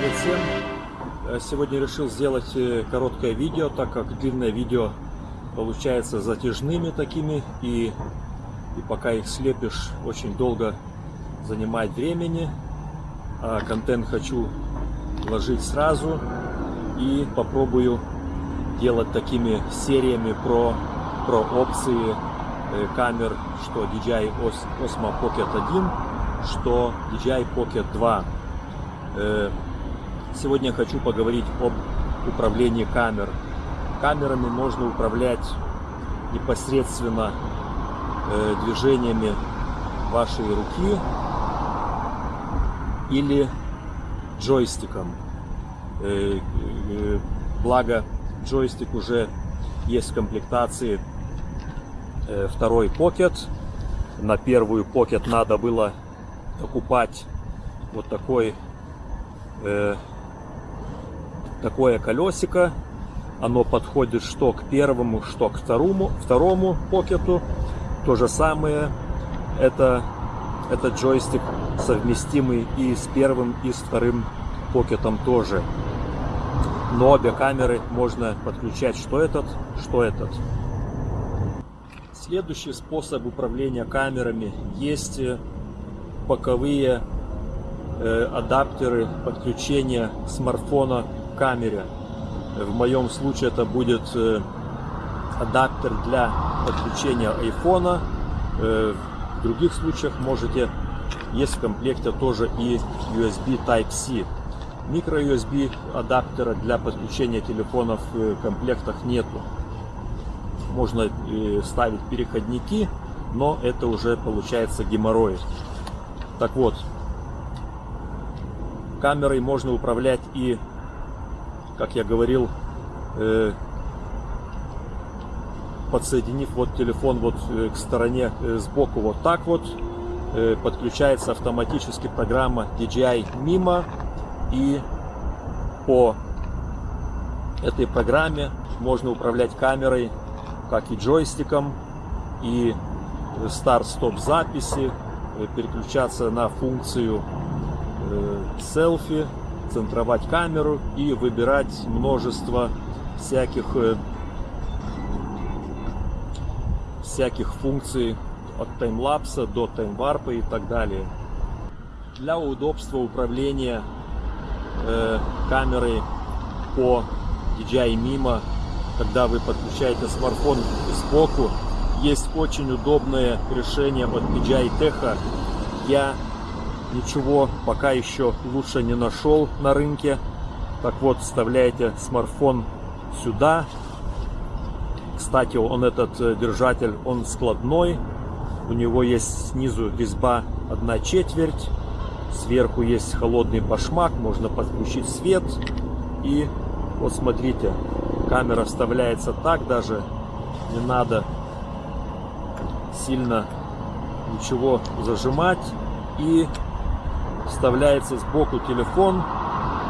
Привет всем! Э, сегодня решил сделать э, короткое видео, так как длинное видео получается затяжными такими и, и пока их слепишь очень долго занимает времени. А контент хочу вложить сразу и попробую делать такими сериями про, про опции э, камер, что DJI Osmo Pocket 1, что DJI Pocket 2. Сегодня я хочу поговорить об управлении камер. Камерами можно управлять непосредственно э, движениями вашей руки или джойстиком. Э, э, благо джойстик уже есть в комплектации э, второй покет. На первую покет надо было покупать вот такой э, такое колесико. Оно подходит что к первому, что к второму, второму покету. То же самое. Это, этот джойстик совместимый и с первым, и с вторым покетом тоже. Но обе камеры можно подключать что этот, что этот. Следующий способ управления камерами есть боковые э, адаптеры подключения смартфона камере. В моем случае это будет э, адаптер для подключения айфона. Э, в других случаях можете, есть в комплекте тоже и USB Type-C. Микро-USB адаптера для подключения телефонов в комплектах нету. Можно э, ставить переходники, но это уже получается геморрой. Так вот, камерой можно управлять и как я говорил, э, подсоединив вот телефон вот э, к стороне э, сбоку вот так вот, подключается автоматически программа DJI Mimo и по этой программе можно управлять камерой как и джойстиком и старт-стоп записи переключаться на функцию селфи центровать камеру и выбирать множество всяких э, всяких функций от таймлапса до таймварпа и так далее. Для удобства управления э, камерой по DJI Mimo, когда вы подключаете смартфон сбоку, есть очень удобное решение от DJI Tech. Я ничего пока еще лучше не нашел на рынке. Так вот, вставляете смартфон сюда. Кстати, он этот э, держатель, он складной. У него есть снизу резьба 1 четверть. Сверху есть холодный башмак, можно подключить свет. И вот смотрите, камера вставляется так даже. Не надо сильно ничего зажимать. И вставляется сбоку телефон,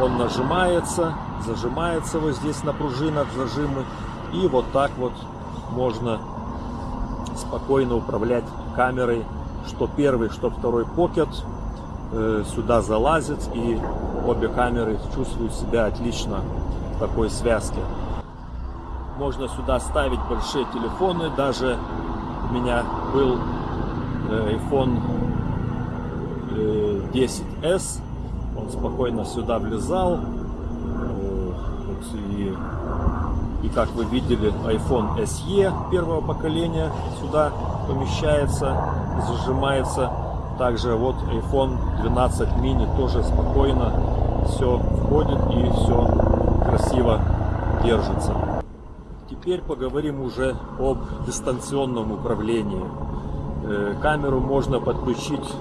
он нажимается, зажимается вот здесь на пружинах зажимы, и вот так вот можно спокойно управлять камерой, что первый, что второй покет э, сюда залазит, и обе камеры чувствуют себя отлично в такой связке. Можно сюда ставить большие телефоны, даже у меня был э, iPhone 10s. Он спокойно сюда влезал. И, и как вы видели, iPhone SE первого поколения сюда помещается, зажимается. Также вот iPhone 12 mini тоже спокойно все входит и все красиво держится. Теперь поговорим уже об дистанционном управлении. Э, камеру можно подключить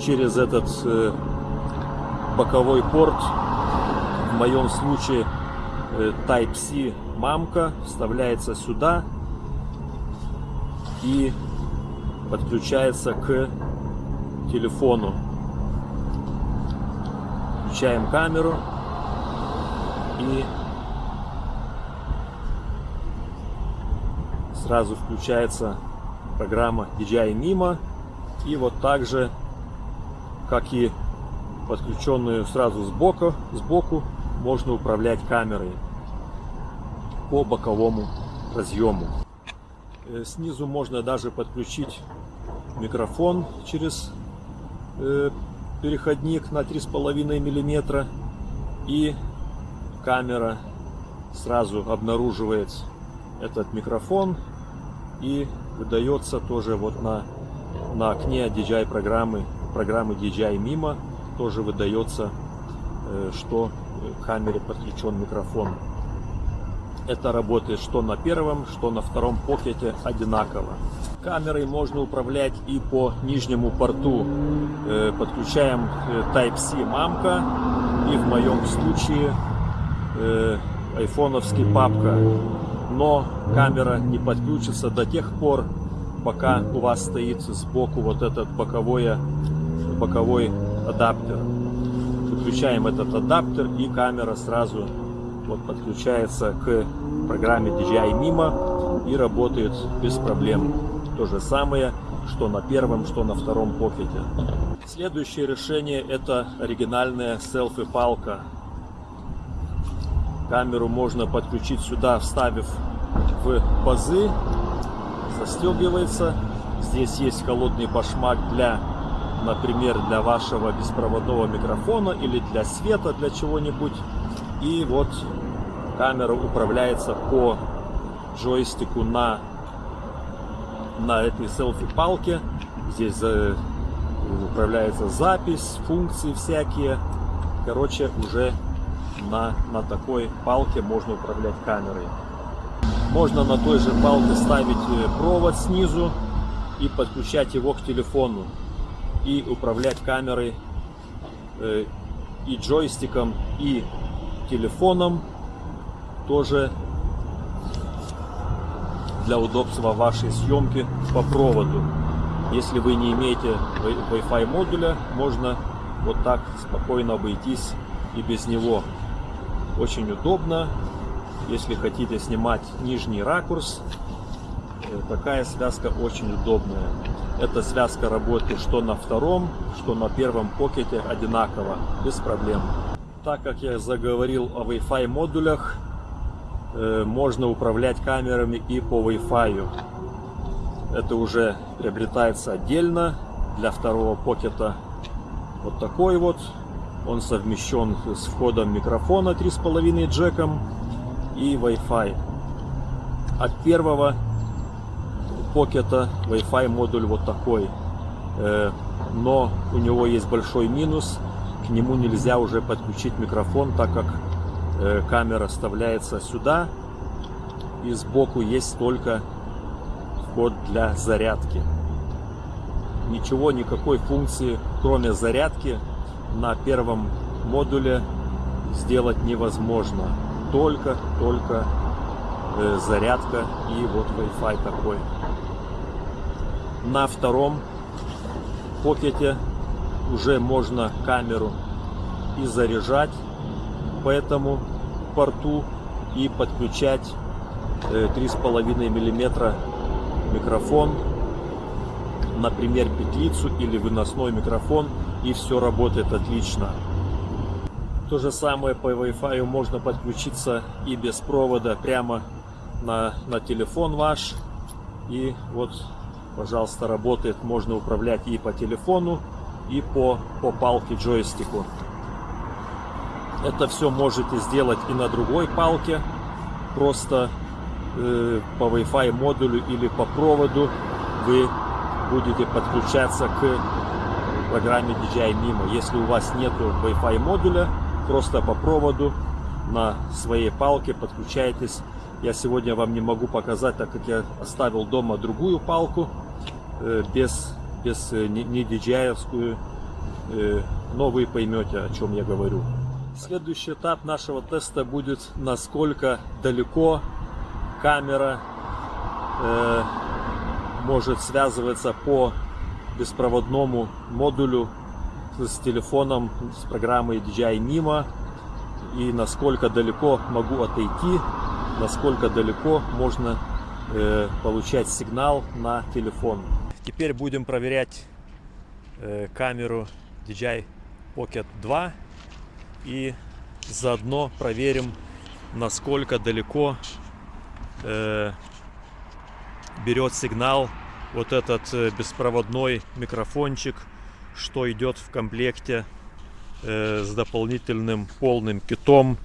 через этот э, боковой порт. В моем случае э, Type-C мамка вставляется сюда и подключается к телефону. Включаем камеру и сразу включается программа DJI Mimo и вот также как и подключенную сразу сбоку, сбоку можно управлять камерой по боковому разъему. Э, снизу можно даже подключить микрофон через э, переходник на 3,5 миллиметра и камера сразу обнаруживает этот микрофон и выдается тоже вот на, на окне DJI программы, программы DJI Mimo тоже выдается, э, что к камере подключен микрофон. Это работает что на первом, что на втором покете одинаково. Камерой можно управлять и по нижнему порту. Э, подключаем э, Type-C мамка и в моем случае э, айфоновский папка. Но камера не подключится до тех пор, пока у вас стоит сбоку вот этот боковой, боковой адаптер. Выключаем этот адаптер и камера сразу вот подключается к программе DJI Mimo и работает без проблем. То же самое, что на первом, что на втором покете. Следующее решение это оригинальная селфи-палка. Камеру можно подключить сюда, вставив в пазы. Застегивается. Здесь есть холодный башмак для, например, для вашего беспроводного микрофона или для света, для чего-нибудь. И вот камера управляется по джойстику на, на этой селфи-палке. Здесь э, управляется запись, функции всякие. Короче, уже на, на такой палке можно управлять камерой. Можно на той же палке ставить э, провод снизу и подключать его к телефону. И управлять камерой э, и джойстиком, и телефоном тоже для удобства вашей съемки по проводу. Если вы не имеете Wi-Fi модуля, можно вот так спокойно обойтись и без него. Очень удобно. Если хотите снимать нижний ракурс, такая связка очень удобная. Эта связка работает что на втором, что на первом покете одинаково, без проблем. Так как я заговорил о Wi-Fi модулях, Э, можно управлять камерами и по Wi-Fi. Это уже приобретается отдельно для второго покета. Вот такой вот. Он совмещен с входом микрофона 3,5 джеком и Wi-Fi. От первого покета Wi-Fi модуль вот такой. Э, но у него есть большой минус. К нему нельзя уже подключить микрофон, так как Э, камера вставляется сюда и сбоку есть только вход для зарядки ничего никакой функции кроме зарядки на первом модуле сделать невозможно только только э, зарядка и вот Wi-Fi такой на втором покете уже можно камеру и заряжать по этому порту и подключать 3,5 э, миллиметра микрофон, например, петлицу или выносной микрофон, и все работает отлично. То же самое по Wi-Fi можно подключиться и без провода прямо на, на телефон ваш. И вот, пожалуйста, работает. Можно управлять и по телефону, и по, по палке джойстику. Это все можете сделать и на другой палке, просто э, по Wi-Fi модулю или по проводу вы будете подключаться к программе DJI Mimo. Если у вас нету Wi-Fi модуля, просто по проводу на своей палке подключайтесь. Я сегодня вам не могу показать, так как я оставил дома другую палку э, без, без э, не, не DJI-овскую, э, но вы поймете, о чем я говорю. Следующий этап нашего теста будет, насколько далеко камера э, может связываться по беспроводному модулю с телефоном, с программой DJI Mimo и насколько далеко могу отойти, насколько далеко можно э, получать сигнал на телефон. Теперь будем проверять э, камеру DJI Pocket 2 и заодно проверим, насколько далеко э, берет сигнал вот этот э, беспроводной микрофончик, что идет в комплекте э, с дополнительным полным китом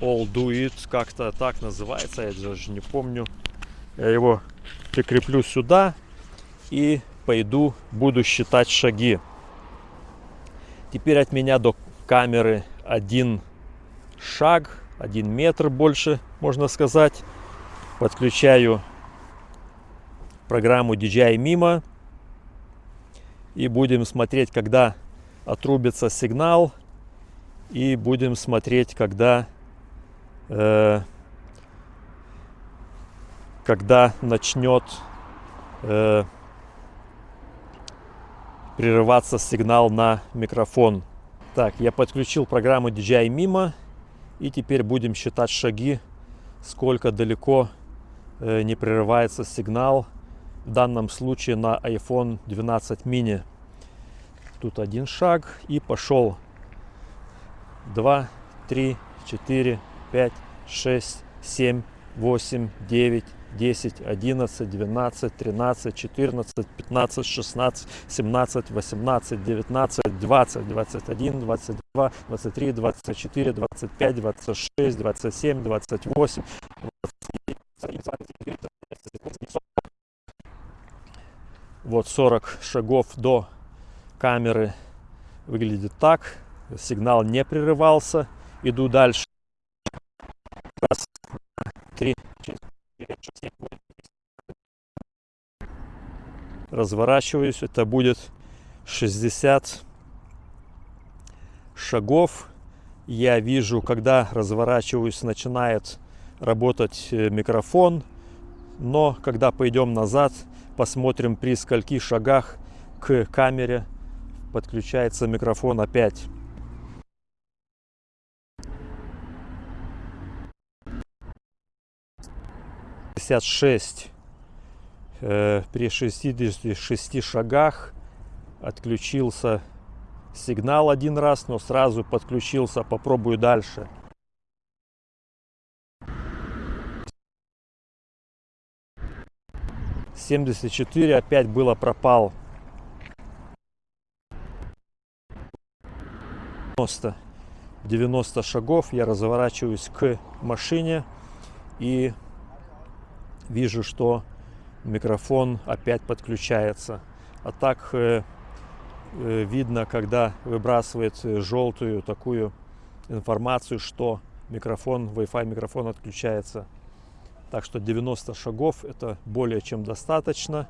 All Do It, как-то так называется, я даже не помню. Я его прикреплю сюда и пойду, буду считать шаги. Теперь от меня до камеры один шаг, один метр больше, можно сказать. Подключаю программу DJI Mimo. И будем смотреть, когда отрубится сигнал. И будем смотреть, когда, э, когда начнет э, прерываться сигнал на микрофон. Так, я подключил программу DJI Mimo. И теперь будем считать шаги, сколько далеко э, не прерывается сигнал. В данном случае на iPhone 12 mini. Тут один шаг и пошел. 2, 3, 4, 5, 6, 7, 8, 9, 10, 11, 12, 13, 14, 15, 16, 17, 18, 19, 20, 21, 22, 23, 24, 25, 26, 27, 28, 29, вот 40 шагов до камеры выглядит так. Сигнал не прерывался. Иду дальше. Раз, два, три, четыре, пять, шесть, семь, восемь. Разворачиваюсь. Это будет 60 шагов. Я вижу, когда разворачиваюсь, начинает работать э, микрофон. Но когда пойдем назад, посмотрим при скольки шагах к камере подключается микрофон опять. Пятьдесят шесть. Э, при 66 шагах отключился сигнал один раз, но сразу подключился. Попробую дальше. 74 опять было пропал. 90, 90 шагов я разворачиваюсь к машине и вижу, что микрофон опять подключается. А так э, э, видно, когда выбрасывает желтую такую информацию, что микрофон, Wi-Fi микрофон отключается. Так что 90 шагов это более чем достаточно.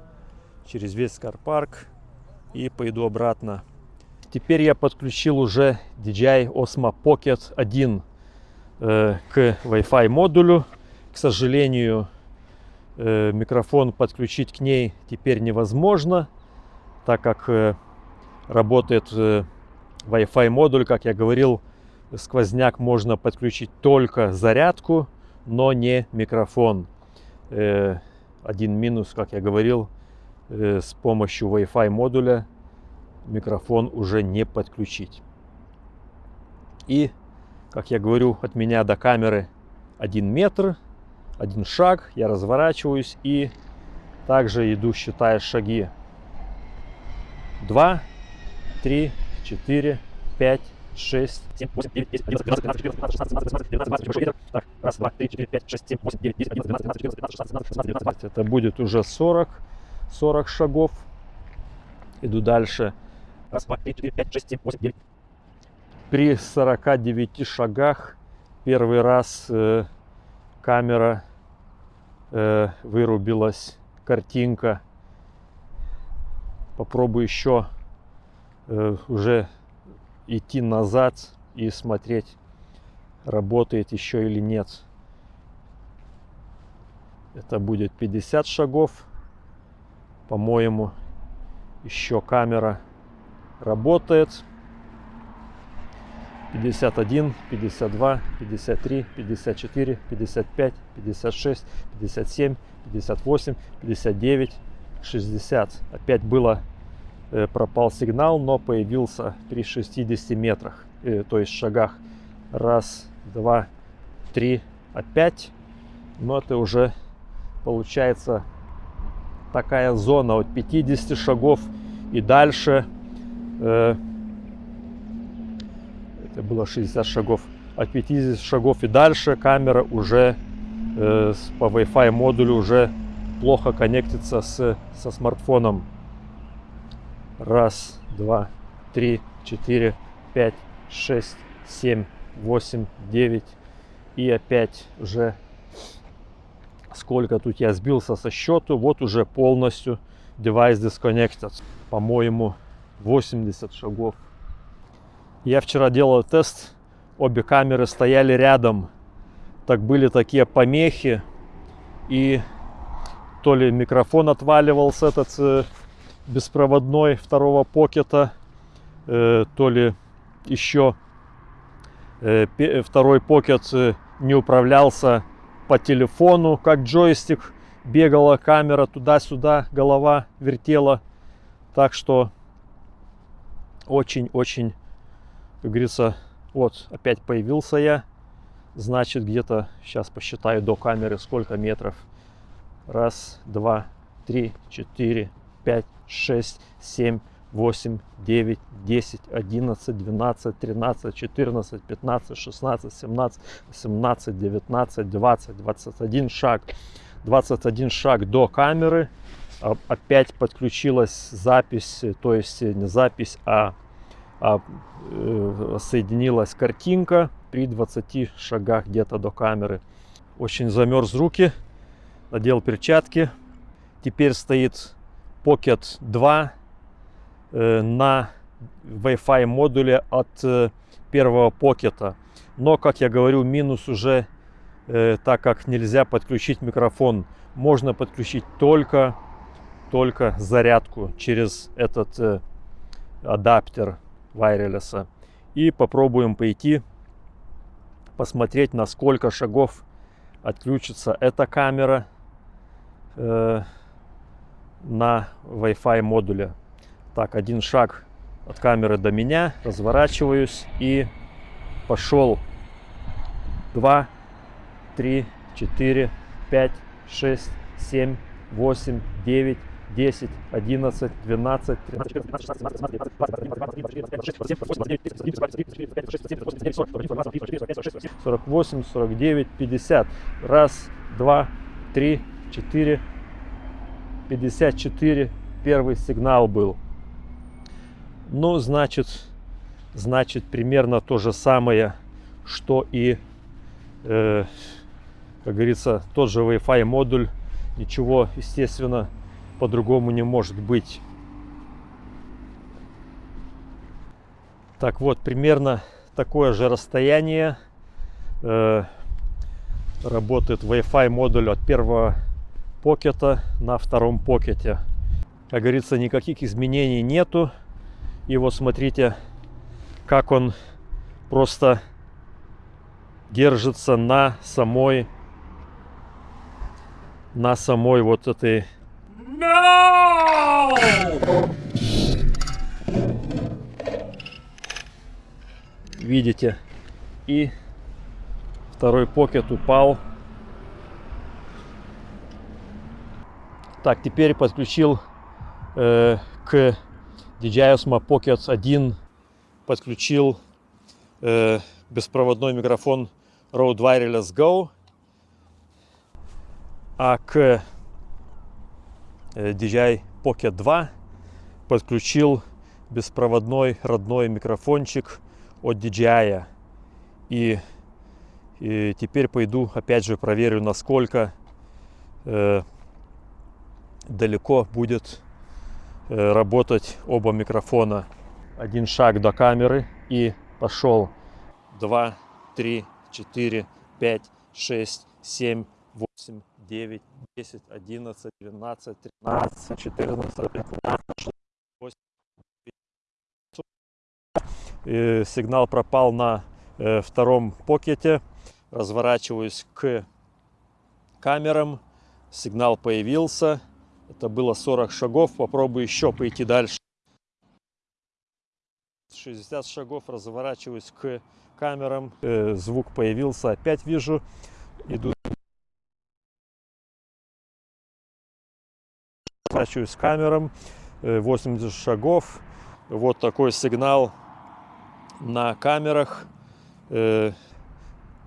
Через весь карпарк и пойду обратно. Теперь я подключил уже DJI Osmo Pocket 1 э, к Wi-Fi модулю. К сожалению, э, микрофон подключить к ней теперь невозможно, так как э, работает э, Wi-Fi модуль, как я говорил, сквозняк можно подключить только зарядку но не микрофон. Э, один минус, как я говорил, э, с помощью Wi-Fi модуля микрофон уже не подключить. И, как я говорю, от меня до камеры один метр, один шаг, я разворачиваюсь и также иду, считая шаги. Два, три, четыре, пять, 6, 7, 8, 9, 10, 11, 12, 13, 14, 15, 16, 17, 18, 19, 20, 21. Так, раз, два, три, четыре, пять, шесть, семь, восемь, девять, десять, одиннадцать, двенадцать, четырнадцать, пятнадцать, шестнадцать, семнадцать, восемнадцать, Это будет уже 40, 40 шагов. Иду дальше. Раз, два, три, четыре, пять, шесть, семь, восемь, девять. При 49 шагах первый раз э, камера э, вырубилась, картинка. Попробую еще э, уже идти назад и смотреть, работает еще или нет. Это будет 50 шагов. По-моему, еще камера работает. 51, 52, 53, 54, 55, 56, 57, 58, 59, 60. Опять было э, пропал сигнал, но появился при 60 метрах, э, то есть шагах. Раз, два, три, опять. Но это уже получается такая зона от 50 шагов и дальше. Это было 60 шагов. От 50 шагов и дальше камера уже э, по Wi-Fi модулю уже плохо коннектится с, со смартфоном. Раз, два, три, четыре, пять, шесть, семь, восемь, девять. И опять уже сколько тут я сбился со счету. Вот уже полностью девайс disconnected. По-моему, 80 шагов. Я вчера делал тест. Обе камеры стояли рядом. Так были такие помехи. И то ли микрофон отваливался этот э, беспроводной второго покета, э, то ли еще э, второй покет не управлялся по телефону, как джойстик. Бегала камера туда-сюда, голова вертела. Так что очень-очень, как говорится, вот опять появился я. Значит, где-то, сейчас посчитаю до камеры, сколько метров. Раз, два, три, четыре, пять, шесть, семь, восемь, девять, десять, одиннадцать, двенадцать, тринадцать, четырнадцать, пятнадцать, шестнадцать, семнадцать, семнадцать, девятнадцать, двадцать, двадцать один шаг. 21 шаг до камеры. Опять подключилась запись, то есть не запись, а, соединилась картинка при 20 шагах где-то до камеры. Очень замерз руки надел перчатки. Теперь стоит Pocket 2 э, на Wi-Fi модуле от э, первого покета. Но, как я говорю, минус уже, э, так как нельзя подключить микрофон. Можно подключить только, только зарядку через этот э, адаптер wireless. И попробуем пойти посмотреть, на сколько шагов отключится эта камера э, на Wi-Fi модуле. Так, один шаг от камеры до меня, разворачиваюсь и пошел. Два, три, четыре, пять, шесть, семь, восемь, девять, десять, одиннадцать, двенадцать, тринадцать, четырнадцать, шестнадцать, семнадцать, девятнадцать, сорок восемь, сорок девять, пятьдесят. Раз, два, три, 4, 54 первый сигнал был. Ну, значит, значит примерно то же самое, что и, э, как говорится, тот же Wi-Fi модуль. Ничего, естественно, по-другому не может быть. Так вот, примерно такое же расстояние э, работает Wi-Fi модуль от первого покета на втором покете. Как говорится, никаких изменений нету. И вот смотрите, как он просто держится на самой на самой вот этой no! видите? И второй покет упал. Так, теперь подключил э, к DJI Osmo Pocket 1 подключил э, беспроводной микрофон Rode Wireless Go, а к DJI Pocket 2 подключил беспроводной родной микрофончик от DJI. И, и теперь пойду опять же проверю, насколько э, далеко будет э, работать оба микрофона. Один шаг до камеры и пошел. Два, три, четыре, пять, шесть, семь, восемь, девять, десять, одиннадцать, двенадцать, тринадцать, четырнадцать, пятнадцать, Сигнал пропал на э, втором покете. Разворачиваюсь к камерам. Сигнал появился. Это было 40 шагов. Попробую еще пойти дальше. 60 шагов, разворачиваюсь к камерам. Э, звук появился, опять вижу. Иду. Разворачиваюсь к камерам. 80 э, шагов. Вот такой сигнал на камерах. Э,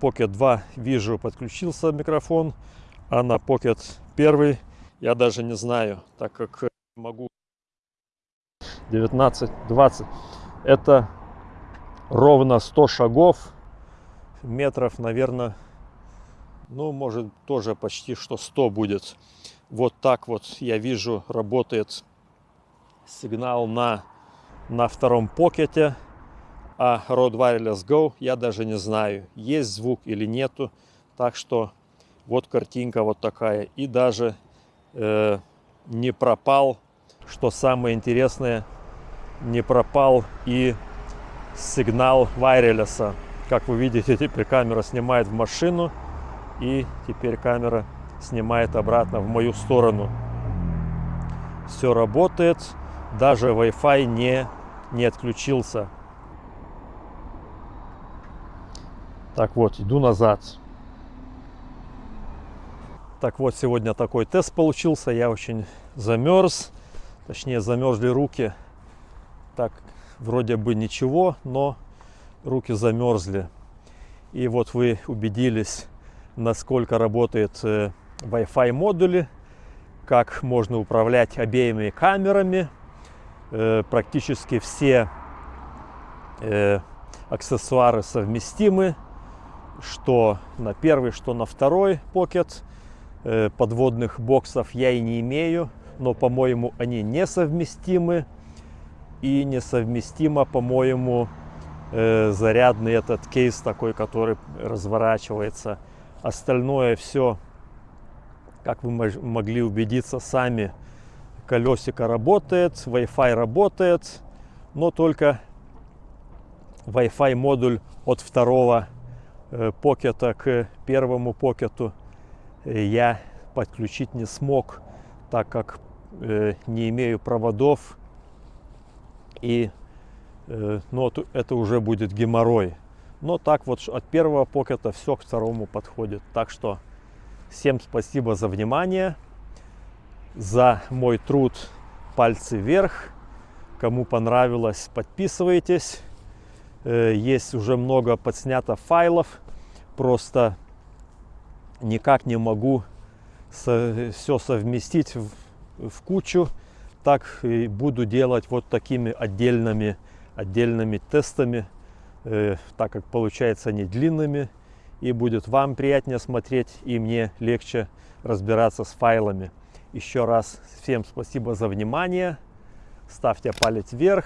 Pocket 2 вижу, подключился микрофон, а на Pocket 1 я даже не знаю, так как могу 19-20. Это ровно 100 шагов, метров, наверное, ну, может, тоже почти что 100 будет. Вот так вот я вижу, работает сигнал на, на втором покете. А Rode Wireless Go я даже не знаю, есть звук или нету. Так что вот картинка вот такая. И даже э, не пропал, что самое интересное, не пропал и сигнал Wireless. Как вы видите, теперь камера снимает в машину. И теперь камера снимает обратно в мою сторону. Все работает. Даже Wi-Fi не, не отключился. Так вот, иду назад. Так вот, сегодня такой тест получился. Я очень замерз. Точнее, замерзли руки. Так, вроде бы ничего, но руки замерзли. И вот вы убедились, насколько работает э, Wi-Fi модули, как можно управлять обеими камерами. Э, практически все э, аксессуары совместимы что на первый, что на второй покет. Э, подводных боксов я и не имею, но, по-моему, они несовместимы. И несовместимо, по-моему, зарядный этот кейс такой, который разворачивается. Остальное все, как вы могли убедиться сами, колесико работает, Wi-Fi работает, но только Wi-Fi модуль от второго Э, покета к первому покету э, я подключить не смог, так как э, не имею проводов. И ну, это уже будет геморрой. Но так вот от первого покета все к второму подходит. Так что всем спасибо за внимание, за мой труд. Пальцы вверх. Кому понравилось, подписывайтесь. Есть уже много подснято файлов просто никак не могу все совместить в, в кучу. Так и буду делать вот такими отдельными, отдельными тестами, э, так как получается они длинными. И будет вам приятнее смотреть, и мне легче разбираться с файлами. Еще раз всем спасибо за внимание. Ставьте палец вверх,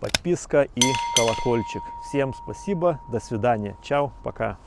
подписка и колокольчик. Всем спасибо, до свидания, чао, пока.